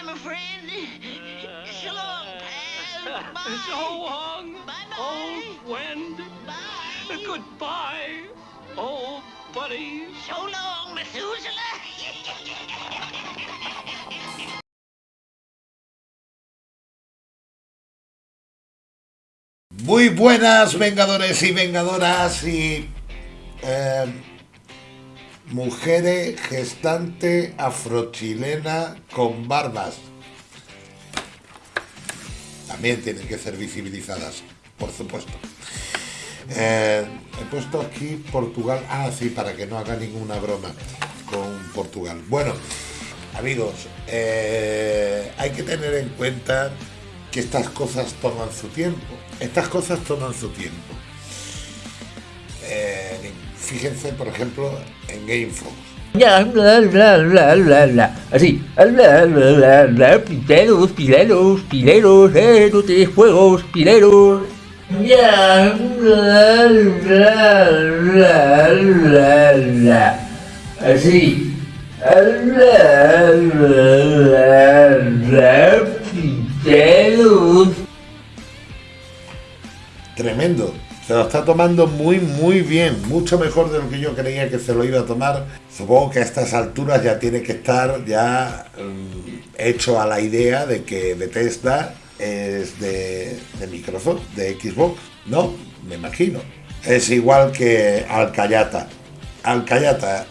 Goodbye, my friend. So long, pal. Bye. So long, Bye-bye. old friend. Bye. Goodbye, old buddy. So long, Methuselah. Muy buenas vengadores y vengadoras y eh, mujeres gestante afrochilena con barbas. También tienen que ser visibilizadas, por supuesto. Eh, he puesto aquí Portugal. Ah, sí, para que no haga ninguna broma con Portugal. Bueno, amigos, eh, hay que tener en cuenta que estas cosas toman su tiempo. Estas cosas toman su tiempo. Eh, fíjense, por ejemplo, en GameFox. Ya, bla, bla, bla, bla, bla. Así. Bla, bla, bla, bla. Pileros, pileros, pileros, eh, no te juegos, pileros. Ya, bla, bla, bla, bla, bla. Así. Bla, bla, bla, pileros. Tremendo. Se lo está tomando muy, muy bien. Mucho mejor de lo que yo creía que se lo iba a tomar. Supongo que a estas alturas ya tiene que estar ya mm, hecho a la idea de que Bethesda es de, Microsoft, de Xbox. No, me imagino. Es igual que Alcayata. Alcayata.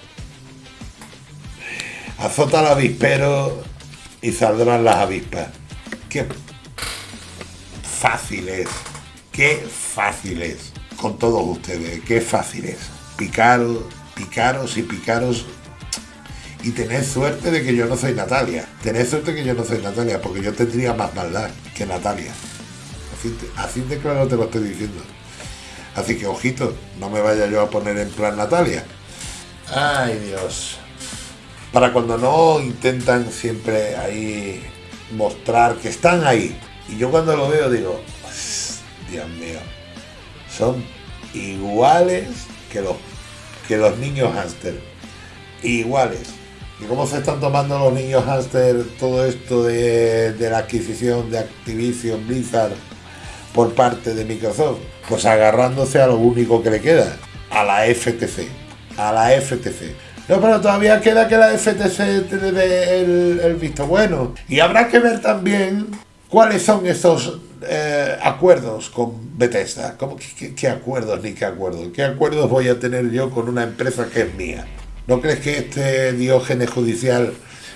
Azota al avispero y saldrán las avispas. Qué fácil es. Qué fácil es. Con todos ustedes. Qué fácil es. Picaros, picaros y picaros. Y tened suerte de que yo no soy Natalia. Tened suerte que yo no soy Natalia, porque yo tendría más maldad que Natalia. Así, así de claro te lo estoy diciendo. Así que ojito, no me vaya yo a poner en plan Natalia. Ay Dios. Para cuando no intentan siempre ahí mostrar que están ahí. Y yo cuando lo veo digo, "Pues, Dios mío, son iguales que los, que los niños hámster. Iguales. ¿Y cómo se están tomando los niños hámster todo esto de, de la adquisición de Activision Blizzard por parte de Microsoft? Pues agarrándose a lo único que le queda, a la FTC. A la FTC. No, pero todavía queda que la FTC te dé el, el visto bueno. Y habrá que ver también cuáles son esos eh, acuerdos con Bethesda. ¿Cómo, qué acuerdos ni qué acuerdos? ¿Qué acuerdos voy a tener yo con una empresa que es mía? ¿No crees que este diógenes judicial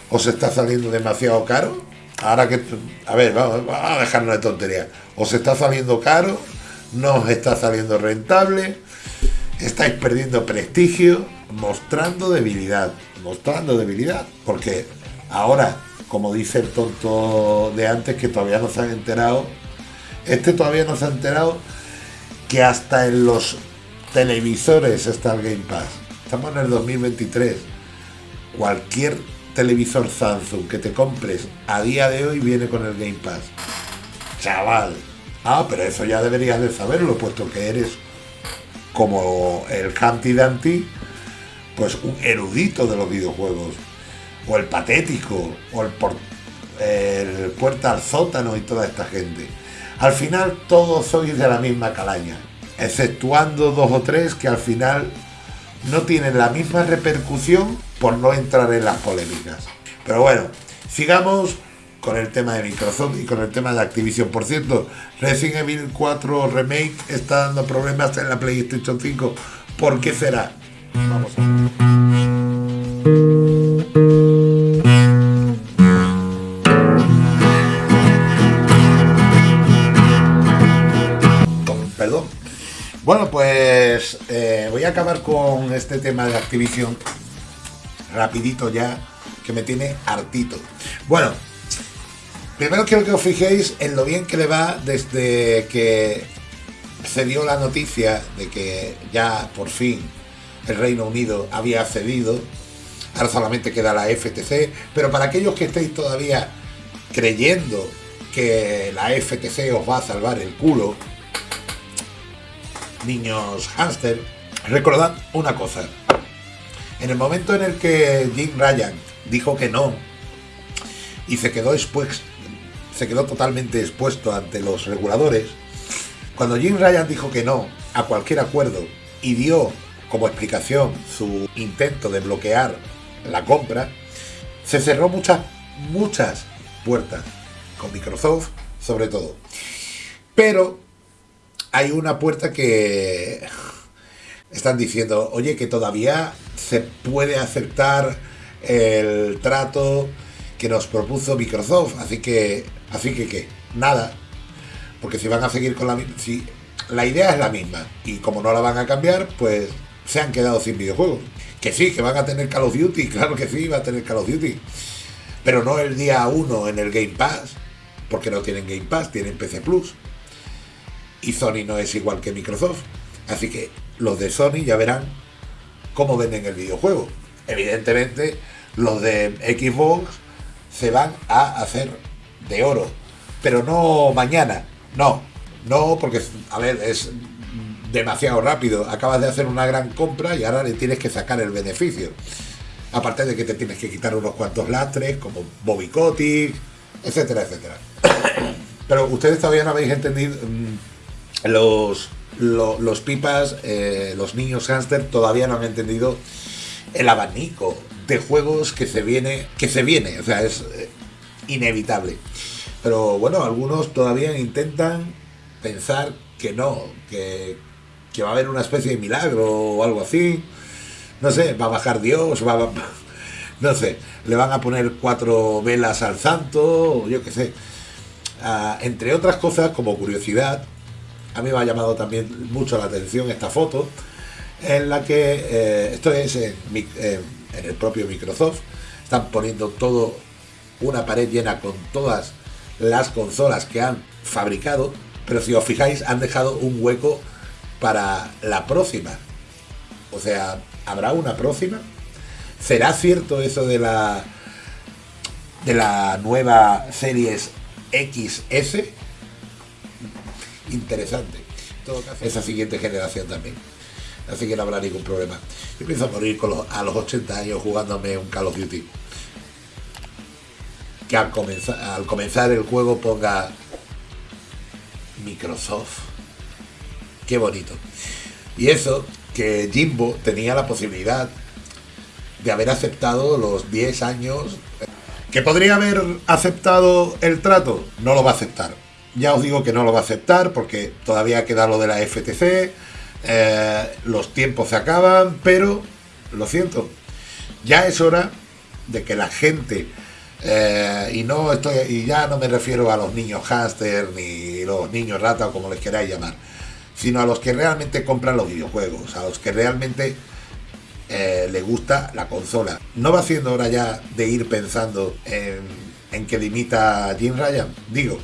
os está saliendo demasiado caro? Ahora que... A ver, vamos, vamos a dejarnos de tontería. ¿Os está saliendo caro? ¿No os está saliendo rentable? estáis perdiendo prestigio, mostrando debilidad, mostrando debilidad, porque ahora, como dice el tonto de antes, que todavía no se han enterado, este todavía no se ha enterado que hasta en los televisores está el Game Pass. Estamos en el 2023. Cualquier televisor Samsung que te compres a día de hoy viene con el Game Pass. Chaval. Ah, pero eso ya deberías de saberlo, puesto que eres como el Humpty Dumpty, pues un erudito de los videojuegos, o el patético, o el, el puerta al sótano y toda esta gente. Al final todos sois de la misma calaña, exceptuando dos o tres que al final no tienen la misma repercusión por no entrar en las polémicas. Pero bueno, sigamos con el tema de Microsoft y con el tema de Activision. Por cierto, Resident Evil 4 Remake está dando problemas en la PlayStation 5. ¿Por qué será? Vamos a ver. Bueno, pues eh, voy a acabar con este tema de Activision rapidito ya, que me tiene hartito. Bueno, primero quiero que os fijéis en lo bien que le va desde que se dio la noticia de que ya por fin el Reino Unido había cedido. Ahora solamente queda la FTC, pero para aquellos que estéis todavía creyendo que la FTC os va a salvar el culo, niños hámster, recordad una cosa. En el momento en el que Jim Ryan dijo que no, y se quedó expuesto, se quedó totalmente expuesto ante los reguladores. Cuando Jim Ryan dijo que no a cualquier acuerdo y dio como explicación su intento de bloquear la compra, se cerró muchas, muchas puertas con Microsoft, sobre todo. Pero hay una puerta que están diciendo, oye, que todavía se puede aceptar el trato que nos propuso Microsoft, así que, así que, ¿qué? Nada, porque si van a seguir con la si la idea es la misma y como no la van a cambiar, pues se han quedado sin videojuegos. Que sí, que van a tener Call of Duty, claro que sí, va a tener Call of Duty, pero no el día 1 en el Game Pass, porque no tienen Game Pass, tienen PC Plus. Y Sony no es igual que Microsoft. Así que los de Sony ya verán cómo venden el videojuego. Evidentemente, los de Xbox se van a hacer de oro. Pero no mañana, no. No, porque, a ver, es demasiado rápido. Acabas de hacer una gran compra y ahora le tienes que sacar el beneficio. Aparte de que te tienes que quitar unos cuantos lastres, como Bobby Kotick, etcétera, etcétera. Pero ustedes todavía no habéis entendido mm, los, lo- los pipas, eh, los niños hámster todavía no han entendido el abanico de juegos que se viene, que se viene, o sea, es eh, inevitable. Pero bueno, algunos todavía intentan pensar que no, que, que va a haber una especie de milagro o algo así. No sé, va a bajar Dios, va a... No sé, le van a poner cuatro velas al santo, yo qué sé. Ah, entre otras cosas, como curiosidad, a mí me ha llamado también mucho la atención esta foto, en la que, eh, esto es eh, en el propio Microsoft, están poniendo todo, una pared llena con todas las consolas que han fabricado, pero si os fijáis han dejado un hueco para la próxima. O sea, ¿habrá una próxima? ¿Será cierto eso de la de la nueva series XS? Interesante. Esa siguiente generación también. Así que no habrá ningún problema. Yo pienso morir con los- a los 80 años jugándome un Call of Duty. Que al comenzar, al comenzar el juego ponga Microsoft. Qué bonito. Y eso, que Jimbo tenía la posibilidad de haber aceptado los 10 años. ¿Que podría haber aceptado el trato? No lo va a aceptar. Ya os digo que no lo va a aceptar porque todavía queda lo de la FTC, eh, los tiempos se acaban, pero lo siento, ya es hora de que la gente, eh, y no estoy, y ya no me refiero a los niños hámster ni los niños rata o como les queráis llamar, sino a los que realmente compran los videojuegos, a los que realmente eh, le gusta la consola. ¿No va siendo hora ya de ir pensando en, en que limita a Jim Ryan? Digo,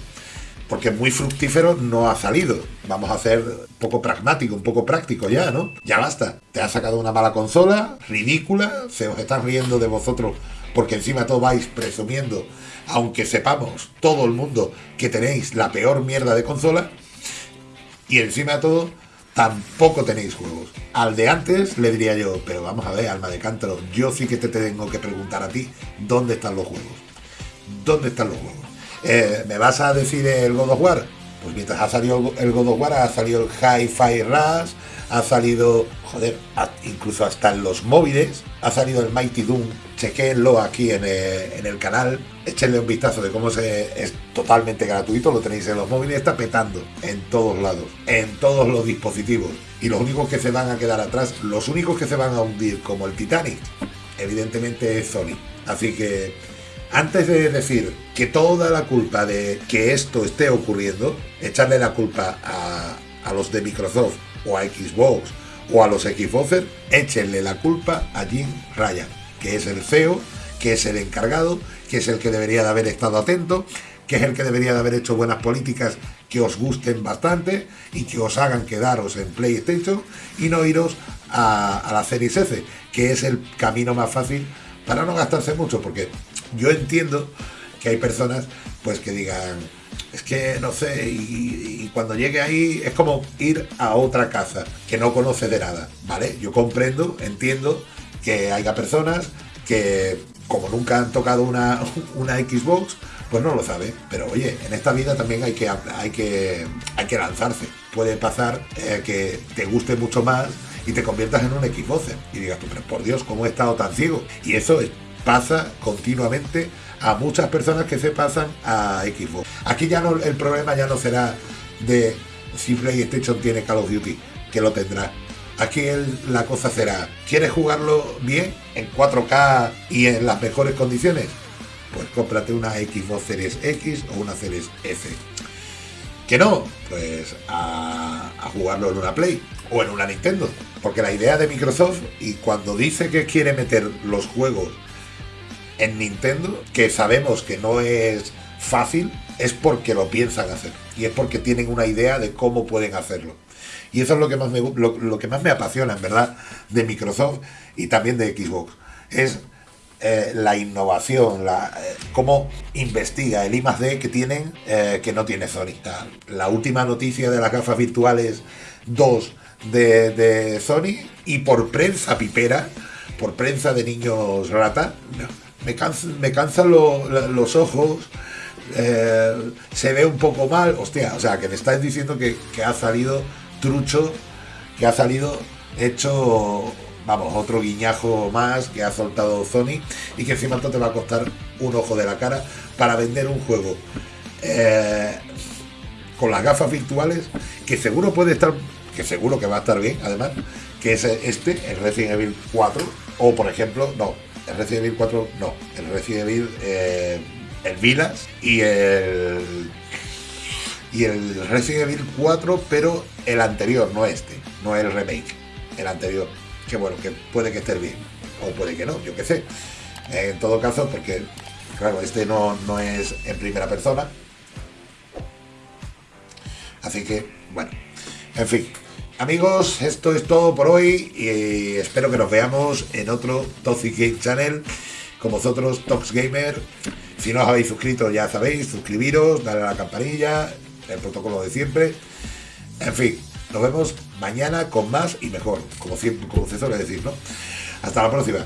porque muy fructífero no ha salido. Vamos a ser un poco pragmático, un poco práctico ya, ¿no? Ya basta. Te ha sacado una mala consola, ridícula, se os están riendo de vosotros porque encima todo vais presumiendo, aunque sepamos todo el mundo que tenéis la peor mierda de consola, y encima de todo, tampoco tenéis juegos. Al de antes le diría yo, pero vamos a ver, alma de cántaro, yo sí que te tengo que preguntar a ti dónde están los juegos. ¿Dónde están los juegos? Eh, ¿Me vas a decir el God of War? Pues mientras ha salido el God of War, ha salido el Hi-Fi Rush, ha salido, joder, incluso hasta en los móviles, ha salido el Mighty Doom. Chequéenlo aquí en el, en el canal, échenle un vistazo de cómo se, es totalmente gratuito, lo tenéis en los móviles, está petando en todos lados, en todos los dispositivos. Y los únicos que se van a quedar atrás, los únicos que se van a hundir como el Titanic, evidentemente es Sony. Así que antes de decir que toda la culpa de que esto esté ocurriendo, echarle la culpa a, los de Microsoft o a Xbox o a los Xboxers, échenle la culpa a Jim Ryan, que es el CEO, que es el encargado, que es el que debería de haber estado atento, que es el que debería de haber hecho buenas políticas que os gusten bastante y que os hagan quedaros en PlayStation y no iros a, la Series S, que es el camino más fácil para no gastarse mucho, porque yo entiendo que hay personas pues que digan, es que no sé, y, cuando llegue ahí es como ir a otra casa que no conoce de nada, ¿vale? Yo comprendo, entiendo que haya personas que como nunca han tocado una, una Xbox, pues no lo sabe. Pero oye, en esta vida también hay que, hay que, hay que lanzarse. Puede pasar eh, que te guste mucho más y te conviertas en un Xbox y digas tú, pero por Dios, ¿cómo he estado tan ciego? Y eso es- pasa continuamente a muchas personas que se pasan a Xbox. Aquí ya no, el problema ya no será de si PlayStation tiene Call of Duty, que lo tendrá. Aquí la cosa será, ¿quieres jugarlo bien en 4K y en las mejores condiciones? Pues cómprate una Xbox Series X o una Series S. Que no, pues a jugarlo en una Play o en una Nintendo. Porque la idea de Microsoft, y cuando dice que quiere meter los juegos en Nintendo, que sabemos que no es fácil, es porque lo piensan hacer. Y es porque tienen una idea de cómo pueden hacerlo. Y eso es lo que más me, lo, lo que más me apasiona, en verdad, de Microsoft y también de Xbox. Es eh, la innovación, la, eh, cómo investiga el I D que tienen, eh, que no tiene Sony. La, la última noticia de las gafas virtuales 2 de, de Sony y por prensa pipera, por prensa de niños rata, no, me, cansan, me cansan lo- lo- los ojos, eh, se ve un poco mal, hostia, o sea, que me estáis diciendo que, que ha salido trucho, que ha salido hecho, vamos, otro guiñajo más que ha soltado Sony y que encima te va a costar un ojo de la cara para vender un juego eh, con las gafas virtuales que seguro puede estar, que seguro que va a estar bien, además, que es este, el Resident Evil 4, o por ejemplo, no, el Resident Evil 4, no, el Resident Evil, eh, el Vilas y el y el Resident Evil 4, pero el anterior, no este, no el remake, el anterior. Que bueno, que puede que esté bien, o puede que no, yo qué sé. En todo caso, porque, claro, este no, no es en primera persona. Así que, bueno, en fin. Amigos, esto es todo por hoy y espero que nos veamos en otro Toxic Game Channel con vosotros, Tox Gamer. Si no os habéis suscrito, ya sabéis, suscribiros, darle a la campanilla, el protocolo de siempre. En fin, nos vemos mañana con más y mejor, como siempre, como se suele decir, ¿no? Hasta la próxima.